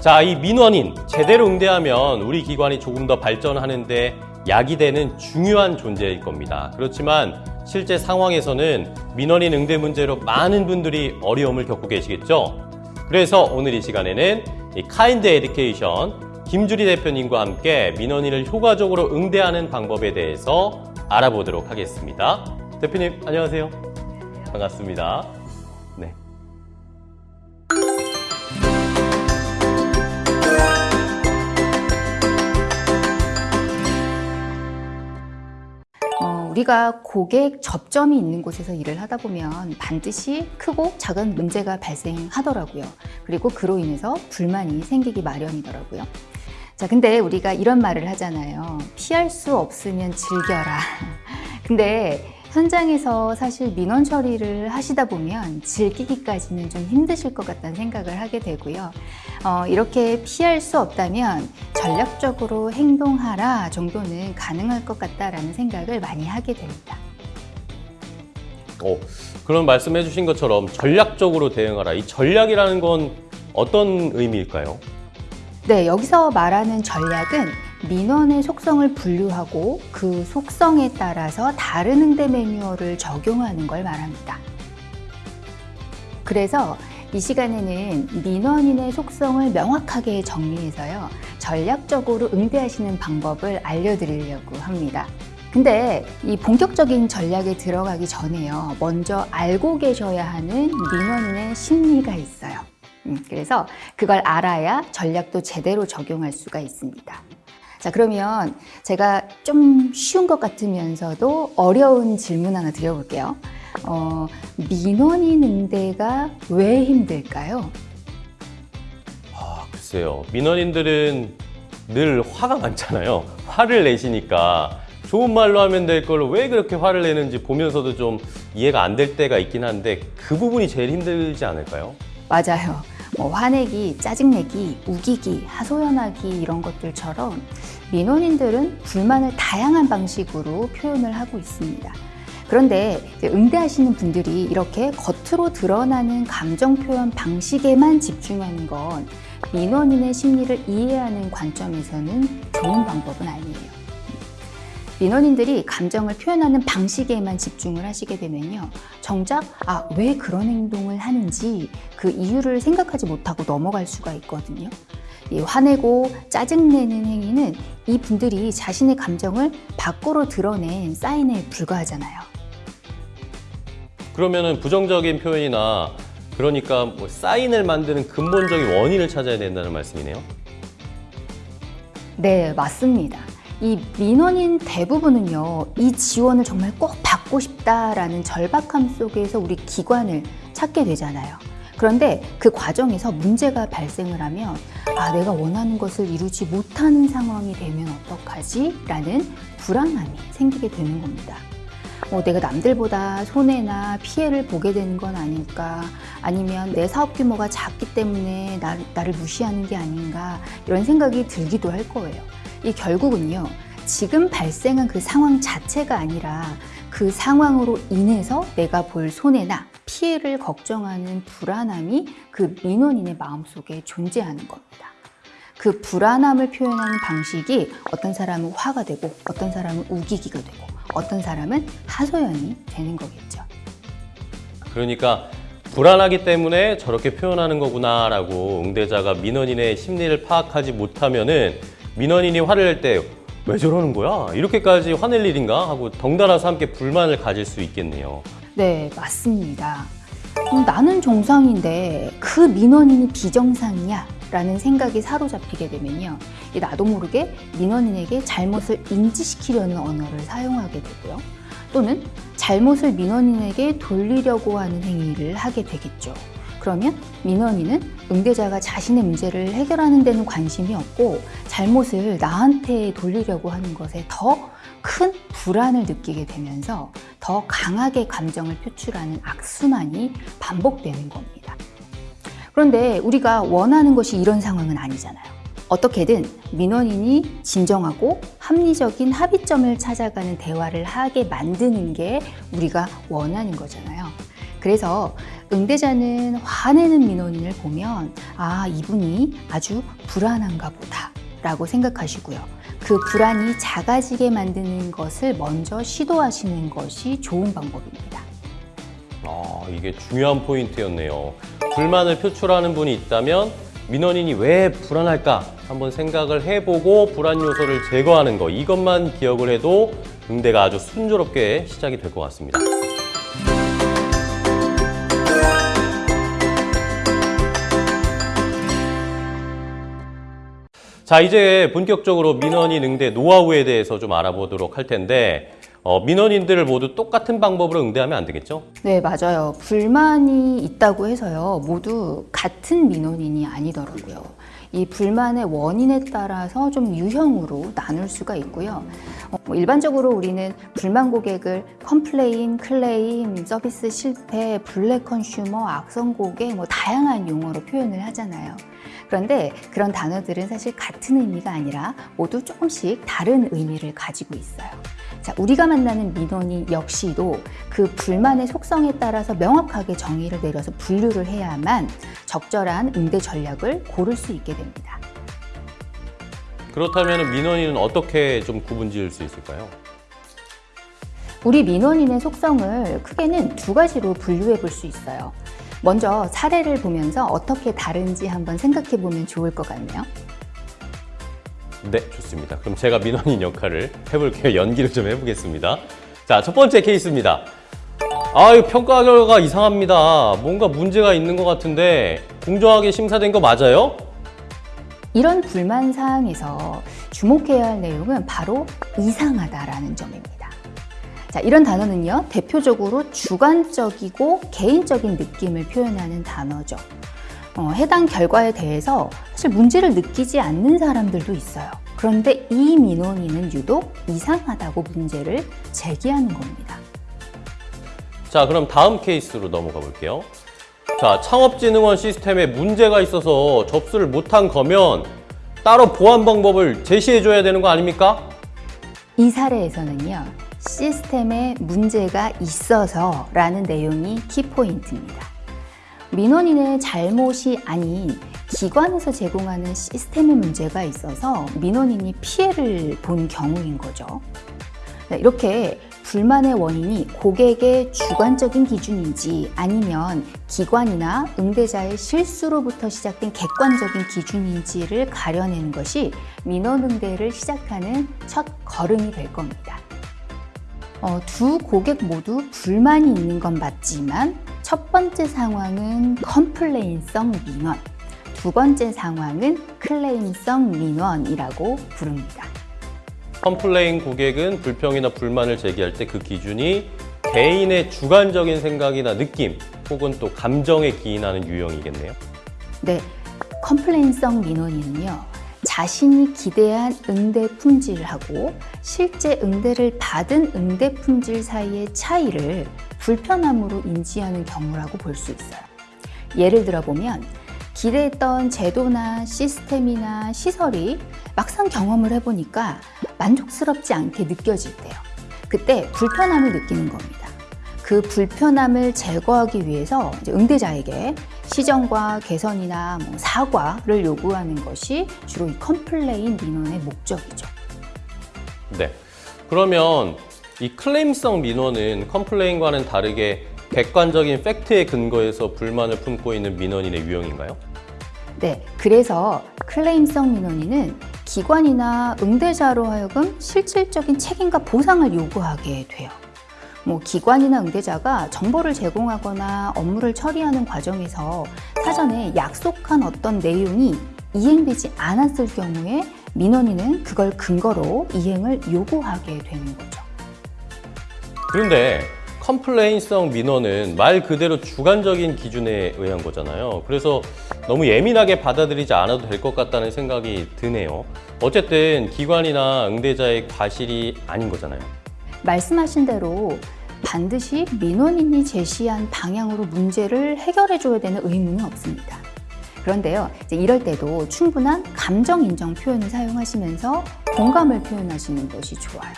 자, 이 민원인 제대로 응대하면 우리 기관이 조금 더 발전하는데 약이 되는 중요한 존재일 겁니다. 그렇지만 실제 상황에서는 민원인 응대 문제로 많은 분들이 어려움을 겪고 계시겠죠? 그래서 오늘 이 시간에는 이 카인드 에듀케이션 김주리 대표님과 함께 민원인을 효과적으로 응대하는 방법에 대해서 알아보도록 하겠습니다. 대표님, 안녕하세요. 반갑습니다. 우리가 고객 접점이 있는 곳에서 일을 하다 보면 반드시 크고 작은 문제가 발생하더라고요. 그리고 그로 인해서 불만이 생기기 마련이더라고요. 자, 근데 우리가 이런 말을 하잖아요. 피할 수 없으면 즐겨라. 근데 현장에서 사실 민원 처리를 하시다 보면 즐기기까지는 좀 힘드실 것 같다는 생각을 하게 되고요. 어, 이렇게 피할 수 없다면 전략적으로 행동하라 정도는 가능할 것 같다라는 생각을 많이 하게 됩니다. 어, 그런 말씀해 주신 것처럼 전략적으로 대응하라. 이 전략이라는 건 어떤 의미일까요? 네, 여기서 말하는 전략은 민원의 속성을 분류하고 그 속성에 따라서 다른 응대 매뉴얼을 적용하는 걸 말합니다. 그래서 이 시간에는 민원인의 속성을 명확하게 정리해서요, 전략적으로 응대하시는 방법을 알려드리려고 합니다. 근데 이 본격적인 전략에 들어가기 전에요, 먼저 알고 계셔야 하는 민원인의 심리가 있어요. 음, 그래서 그걸 알아야 전략도 제대로 적용할 수가 있습니다. 자, 그러면 제가 좀 쉬운 것 같으면서도 어려운 질문 하나 드려볼게요. 어, 민원인 응대가 왜 힘들까요? 아, 글쎄요. 민원인들은 늘 화가 많잖아요. 화를 내시니까 좋은 말로 하면 될 걸 왜 그렇게 화를 내는지 보면서도 좀 이해가 안 될 때가 있긴 한데 그 부분이 제일 힘들지 않을까요? 맞아요. 뭐 화내기, 짜증내기, 우기기, 하소연하기 이런 것들처럼 민원인들은 불만을 다양한 방식으로 표현을 하고 있습니다. 그런데 응대하시는 분들이 이렇게 겉으로 드러나는 감정 표현 방식에만 집중하는 건 민원인의 심리를 이해하는 관점에서는 좋은 방법은 아니에요. 민원인들이 감정을 표현하는 방식에만 집중을 하시게 되면요. 정작, 아, 왜 그런 행동을 하는지 그 이유를 생각하지 못하고 넘어갈 수가 있거든요. 이 화내고 짜증내는 행위는 이 분들이 자신의 감정을 밖으로 드러낸 사인에 불과하잖아요. 그러면은 부정적인 표현이나 그러니까 뭐 사인을 만드는 근본적인 원인을 찾아야 된다는 말씀이네요. 네, 맞습니다. 이 민원인 대부분은요, 이 지원을 정말 꼭 받고 싶다라는 절박함 속에서 우리 기관을 찾게 되잖아요. 그런데 그 과정에서 문제가 발생을 하면, 아, 내가 원하는 것을 이루지 못하는 상황이 되면 어떡하지? 라는 불안함이 생기게 되는 겁니다. 뭐 내가 남들보다 손해나 피해를 보게 되는 건 아닐까 아니면 내 사업 규모가 작기 때문에 나, 나를 무시하는 게 아닌가 이런 생각이 들기도 할 거예요. 이 결국은요 지금 발생한 그 상황 자체가 아니라 그 상황으로 인해서 내가 볼 손해나 피해를 걱정하는 불안함이 그 민원인의 마음속에 존재하는 겁니다. 그 불안함을 표현하는 방식이 어떤 사람은 화가 되고 어떤 사람은 우기기가 되고 어떤 사람은 하소연이 되는 거겠죠. 그러니까 불안하기 때문에 저렇게 표현하는 거구나 라고 응대자가 민원인의 심리를 파악하지 못하면 은 민원인이 화를 낼 때 왜 저러는 거야? 이렇게까지 화낼 일인가? 하고 덩달아서 함께 불만을 가질 수 있겠네요. 네, 맞습니다. 음, 나는 정상인데 그 민원인이 비정상이야 라는 생각이 사로잡히게 되면요. 나도 모르게 민원인에게 잘못을 인지시키려는 언어를 사용하게 되고요. 또는 잘못을 민원인에게 돌리려고 하는 행위를 하게 되겠죠. 그러면 민원인은 응대자가 자신의 문제를 해결하는 데는 관심이 없고 잘못을 나한테 돌리려고 하는 것에 더 큰 불안을 느끼게 되면서 더 강하게 감정을 표출하는 악순환이 반복되는 겁니다. 그런데 우리가 원하는 것이 이런 상황은 아니잖아요. 어떻게든 민원인이 진정하고 합리적인 합의점을 찾아가는 대화를 하게 만드는 게 우리가 원하는 거잖아요. 그래서 응대자는 화내는 민원인을 보면 아, 이분이 아주 불안한가 보다 라고 생각하시고요. 그 불안이 작아지게 만드는 것을 먼저 시도하시는 것이 좋은 방법입니다. 아, 이게 중요한 포인트였네요. 불만을 표출하는 분이 있다면 민원인이 왜 불안할까 한번 생각을 해보고 불안 요소를 제거하는 거 이것만 기억을 해도 응대가 아주 순조롭게 시작이 될 것 같습니다. 자, 이제 본격적으로 민원인 응대 노하우에 대해서 좀 알아보도록 할 텐데 어, 민원인들을 모두 똑같은 방법으로 응대하면 안 되겠죠? 네, 맞아요. 불만이 있다고 해서요. 모두 같은 민원인이 아니더라고요. 이 불만의 원인에 따라서 좀 유형으로 나눌 수가 있고요. 어, 뭐 일반적으로 우리는 불만 고객을 complain, 클레임, 서비스 실패, black consumer, 악성 고객 뭐 다양한 용어로 표현을 하잖아요. 그런데 그런 단어들은 사실 같은 의미가 아니라 모두 조금씩 다른 의미를 가지고 있어요. 자, 우리가 만나는 민원인 역시도 그 불만의 속성에 따라서 명확하게 정의를 내려서 분류를 해야만 적절한 응대 전략을 고를 수 있게 됩니다. 그렇다면 민원인은 어떻게 좀 구분 지을 수 있을까요? 우리 민원인의 속성을 크게는 두 가지로 분류해 볼 수 있어요. 먼저 사례를 보면서 어떻게 다른지 한번 생각해 보면 좋을 것 같네요. 네, 좋습니다. 그럼 제가 민원인 역할을 해볼게요. 연기를 좀 해보겠습니다. 자, 첫 번째 케이스입니다. 아, 이 평가 결과가 이상합니다. 뭔가 문제가 있는 것 같은데 공정하게 심사된 거 맞아요? 이런 불만 사항에서 주목해야 할 내용은 바로 이상하다라는 점입니다. 자, 이런 단어는요, 대표적으로 주관적이고 개인적인 느낌을 표현하는 단어죠. 어, 해당 결과에 대해서 사실 문제를 느끼지 않는 사람들도 있어요. 그런데 이 민원인은 유독 이상하다고 문제를 제기하는 겁니다. 자, 그럼 다음 케이스로 넘어가 볼게요. 자, 창업진흥원 시스템에 문제가 있어서 접수를 못한 거면 따로 보완 방법을 제시해 줘야 되는 거 아닙니까? 이 사례에서는요, 시스템에 문제가 있어서 라는 내용이 키포인트입니다. 민원인의 잘못이 아닌 기관에서 제공하는 시스템에 문제가 있어서 민원인이 피해를 본 경우인 거죠. 네, 이렇게 불만의 원인이 고객의 주관적인 기준인지 아니면 기관이나 응대자의 실수로부터 시작된 객관적인 기준인지를 가려내는 것이 민원 응대를 시작하는 첫 걸음이 될 겁니다. 어, 두 고객 모두 불만이 있는 건 맞지만 첫 번째 상황은 complain성 민원, 두 번째 상황은 클레임성 민원이라고 부릅니다. complain 고객은 불평이나 불만을 제기할 때 그 기준이 개인의 주관적인 생각이나 느낌 혹은 또 감정에 기인하는 유형이겠네요. 네, complain성 민원인은요. 자신이 기대한 응대 품질하고 실제 응대를 받은 응대 품질 사이의 차이를 불편함으로 인지하는 경우라고 볼 수 있어요. 예를 들어 보면 기대했던 제도나 시스템이나 시설이 막상 경험을 해보니까 만족스럽지 않게 느껴질 때요. 그때 불편함을 느끼는 겁니다. 그 불편함을 제거하기 위해서 응대자에게 시정과 개선이나 뭐 사과를 요구하는 것이 주로 이 complain 민원의 목적이죠. 네. 그러면 이 클레임성 민원은 컴플레인과는 다르게 객관적인 팩트에 근거해서 불만을 품고 있는 민원인의 유형인가요? 네, 그래서 클레임성 민원인은 기관이나 응대자로 하여금 실질적인 책임과 보상을 요구하게 돼요. 뭐 기관이나 응대자가 정보를 제공하거나 업무를 처리하는 과정에서 사전에 약속한 어떤 내용이 이행되지 않았을 경우에 민원인은 그걸 근거로 이행을 요구하게 되는 거죠. 그런데 컴플레인성 민원은 말 그대로 주관적인 기준에 의한 거잖아요. 그래서 너무 예민하게 받아들이지 않아도 될 것 같다는 생각이 드네요. 어쨌든 기관이나 응대자의 과실이 아닌 거잖아요. 말씀하신 대로 반드시 민원인이 제시한 방향으로 문제를 해결해 줘야 되는 의무는 없습니다. 그런데요, 이럴 때도 충분한 감정 인정 표현을 사용하시면서 공감을 표현하시는 것이 좋아요.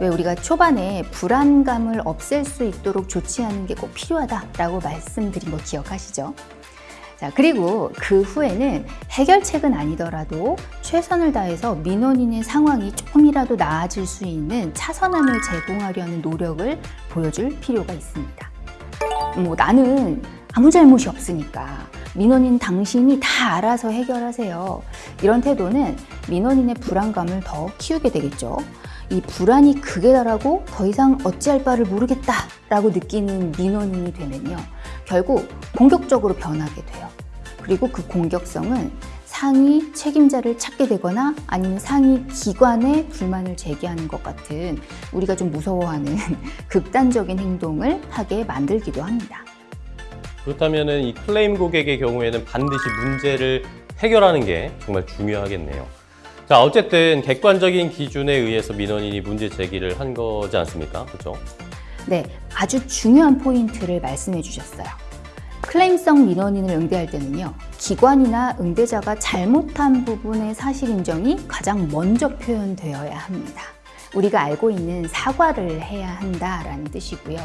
왜 우리가 초반에 불안감을 없앨 수 있도록 조치하는 게 꼭 필요하다라고 말씀드린 거 기억하시죠? 자, 그리고 그 후에는 해결책은 아니더라도 최선을 다해서 민원인의 상황이 조금이라도 나아질 수 있는 차선안을 제공하려는 노력을 보여줄 필요가 있습니다. 뭐 나는 아무 잘못이 없으니까 민원인 당신이 다 알아서 해결하세요. 이런 태도는 민원인의 불안감을 더 키우게 되겠죠. 이 불안이 극에 달하고 더 이상 어찌할 바를 모르겠다 라고 느끼는 민원인이 되면요. 결국 공격적으로 변하게 돼요. 그리고 그 공격성은 상위 책임자를 찾게 되거나 아니면 상위 기관에 불만을 제기하는 것 같은 우리가 좀 무서워하는 극단적인 행동을 하게 만들기도 합니다. 그렇다면 이 클레임 고객의 경우에는 반드시 문제를 해결하는 게 정말 중요하겠네요. 자, 어쨌든 객관적인 기준에 의해서 민원인이 문제 제기를 한 거지 않습니까? 그렇죠? 네, 아주 중요한 포인트를 말씀해 주셨어요. 클레임성 민원인을 응대할 때는요, 기관이나 응대자가 잘못한 부분의 사실 인정이 가장 먼저 표현되어야 합니다. 우리가 알고 있는 사과를 해야 한다라는 뜻이고요.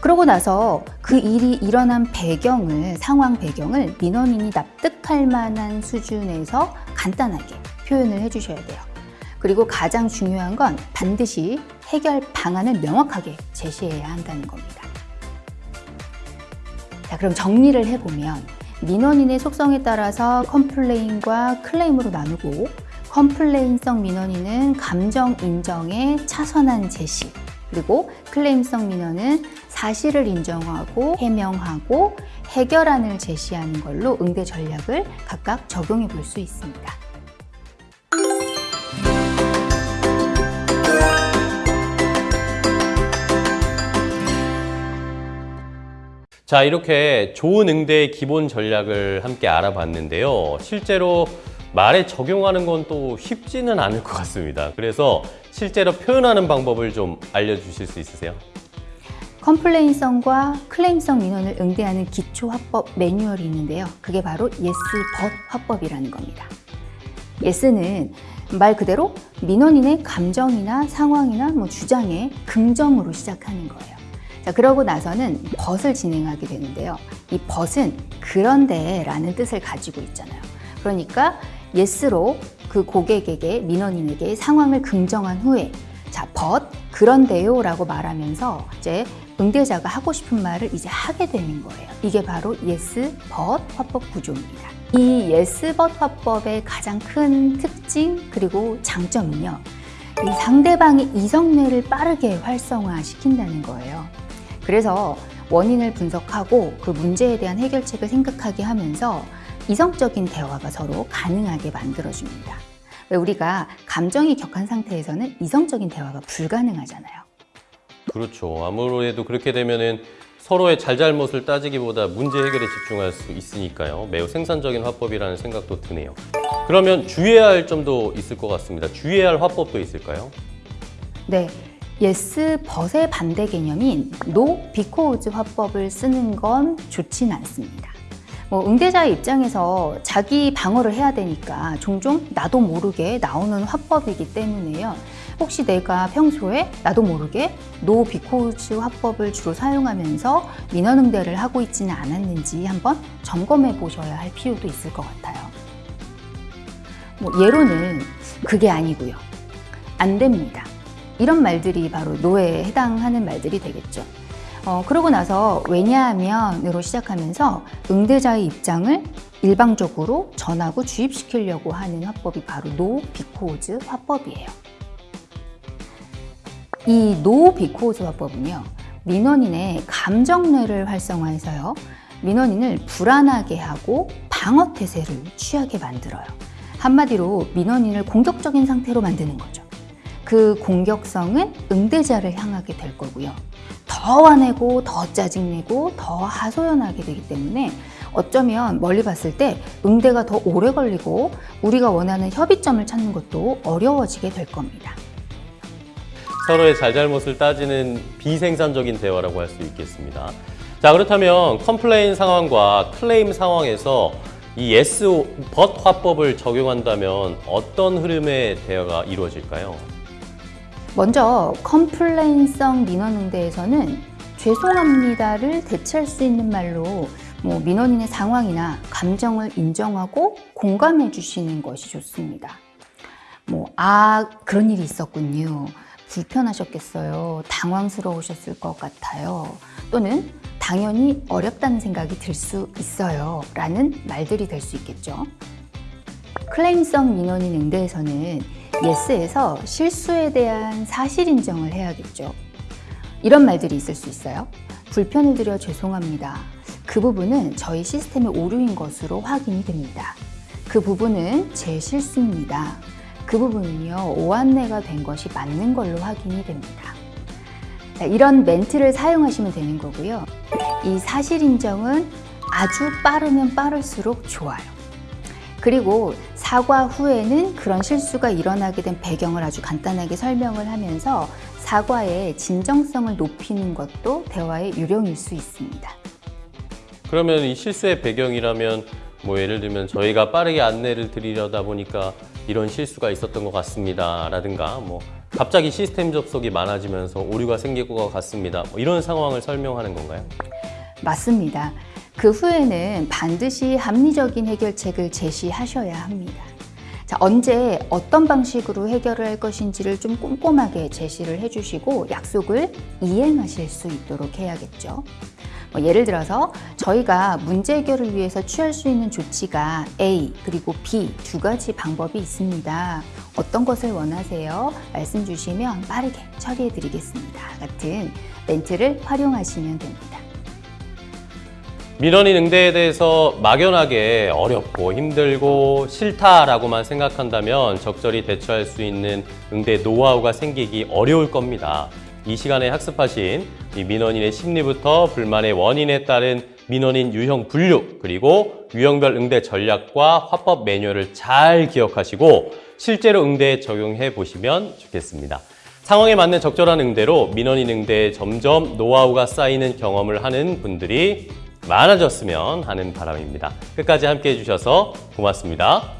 그러고 나서 그 일이 일어난 배경을, 상황 배경을 민원인이 납득할 만한 수준에서 간단하게 표현을 해주셔야 돼요. 그리고 가장 중요한 건 반드시 해결 방안을 명확하게 제시해야 한다는 겁니다. 자, 그럼 정리를 해보면 민원인의 속성에 따라서 컴플레인과 클레임으로 나누고 컴플레인성 민원인은 감정 인정의 차선안 제시 그리고 클레임성 민원은 사실을 인정하고 해명하고 해결안을 제시하는 걸로 응대 전략을 각각 적용해 볼 수 있습니다. 자, 이렇게 좋은 응대의 기본 전략을 함께 알아봤는데요. 실제로 말에 적용하는 건 또 쉽지는 않을 것 같습니다. 그래서 실제로 표현하는 방법을 좀 알려주실 수 있으세요? 컴플레인성과 클레임성 민원을 응대하는 기초 화법 매뉴얼이 있는데요. 그게 바로 yes but 화법이라는 겁니다. yes는 말 그대로 민원인의 감정이나 상황이나 뭐 주장에 긍정으로 시작하는 거예요. 자, 그러고 나서는 but을 진행하게 되는데요. 이 but은 그런데 라는 뜻을 가지고 있잖아요. 그러니까 yes로 그 고객에게, 민원인에게 상황을 긍정한 후에 자, but 그런데요 라고 말하면서 이제 응대자가 하고 싶은 말을 이제 하게 되는 거예요. 이게 바로 yes, but 화법 구조입니다. 이 yes, but 화법의 가장 큰 특징 그리고 장점은요. 이 상대방의 이성뇌를 빠르게 활성화시킨다는 거예요. 그래서 원인을 분석하고 그 문제에 대한 해결책을 생각하게 하면서 이성적인 대화가 서로 가능하게 만들어줍니다. 왜 우리가 감정이 격한 상태에서는 이성적인 대화가 불가능하잖아요. 그렇죠. 아무래도 그렇게 되면은 서로의 잘잘못을 따지기보다 문제 해결에 집중할 수 있으니까요. 매우 생산적인 화법이라는 생각도 드네요. 그러면 주의해야 할 점도 있을 것 같습니다. 주의해야 할 화법도 있을까요? 네. Yes, but의 반대 개념인 no, because 화법을 쓰는 건 좋진 않습니다. 뭐 응대자의 입장에서 자기 방어를 해야 되니까 종종 나도 모르게 나오는 화법이기 때문에요. 혹시 내가 평소에 나도 모르게 no because 화법을 주로 사용하면서 민원 응대를 하고 있지는 않았는지 한번 점검해 보셔야 할 필요도 있을 것 같아요. 뭐 예로는 그게 아니고요. 안 됩니다. 이런 말들이 바로 no에 해당하는 말들이 되겠죠. 어, 그러고 나서 왜냐하면으로 시작하면서 응대자의 입장을 일방적으로 전하고 주입시키려고 하는 화법이 바로 no because 화법이에요. 이 no because 화법은요. 민원인의 감정뇌를 활성화해서요. 민원인을 불안하게 하고 방어 태세를 취하게 만들어요. 한마디로 민원인을 공격적인 상태로 만드는 거죠. 그 공격성은 응대자를 향하게 될 거고요. 더 화내고 더 짜증내고 더 하소연하게 되기 때문에 어쩌면 멀리 봤을 때 응대가 더 오래 걸리고 우리가 원하는 협의점을 찾는 것도 어려워지게 될 겁니다. 서로의 잘잘못을 따지는 비생산적인 대화라고 할 수 있겠습니다. 자, 그렇다면 complain 상황과 클레임 상황에서 이 yes, but 화법을 적용한다면 어떤 흐름의 대화가 이루어질까요? 먼저 complain성 민원 응대에서는 죄송합니다를 대체할 수 있는 말로 뭐 민원인의 상황이나 감정을 인정하고 공감해 주시는 것이 좋습니다. 뭐, 아, 그런 일이 있었군요. 불편하셨겠어요. 당황스러우셨을 것 같아요. 또는 당연히 어렵다는 생각이 들 수 있어요. 라는 말들이 될 수 있겠죠. 클레임성 민원인 응대에서는 예스에서 실수에 대한 사실 인정을 해야겠죠. 이런 말들이 있을 수 있어요. 불편을 드려 죄송합니다. 그 부분은 저희 시스템의 오류인 것으로 확인이 됩니다. 그 부분은 제 실수입니다. 그 부분은요, 오안내가 된 것이 맞는 걸로 확인이 됩니다. 자, 이런 멘트를 사용하시면 되는 거고요. 이 사실 인정은 아주 빠르면 빠를수록 좋아요. 그리고 사과 후에는 그런 실수가 일어나게 된 배경을 아주 간단하게 설명을 하면서 사과의 진정성을 높이는 것도 대화의 유령일 수 있습니다. 그러면 이 실수의 배경이라면 뭐 예를 들면 저희가 빠르게 안내를 드리려다 보니까 이런 실수가 있었던 것 같습니다. 라든가 뭐 갑자기 시스템 접속이 많아지면서 오류가 생길 것 같습니다. 뭐 이런 상황을 설명하는 건가요? 맞습니다. 그 후에는 반드시 합리적인 해결책을 제시하셔야 합니다. 자, 언제 어떤 방식으로 해결을 할 것인지를 좀 꼼꼼하게 제시를 해주시고 약속을 이행하실 수 있도록 해야겠죠. 뭐 예를 들어서 저희가 문제 해결을 위해서 취할 수 있는 조치가 A 그리고 B 두 가지 방법이 있습니다. 어떤 것을 원하세요? 말씀 주시면 빠르게 처리해 드리겠습니다. 같은 멘트를 활용하시면 됩니다. 민원인 응대에 대해서 막연하게 어렵고 힘들고 싫다라고만 생각한다면 적절히 대처할 수 있는 응대 노하우가 생기기 어려울 겁니다. 이 시간에 학습하신 이 민원인의 심리부터 불만의 원인에 따른 민원인 유형 분류 그리고 유형별 응대 전략과 화법 매뉴얼을 잘 기억하시고 실제로 응대에 적용해 보시면 좋겠습니다. 상황에 맞는 적절한 응대로 민원인 응대에 점점 노하우가 쌓이는 경험을 하는 분들이 많아졌으면 하는 바람입니다. 끝까지 함께 해 주셔서 고맙습니다.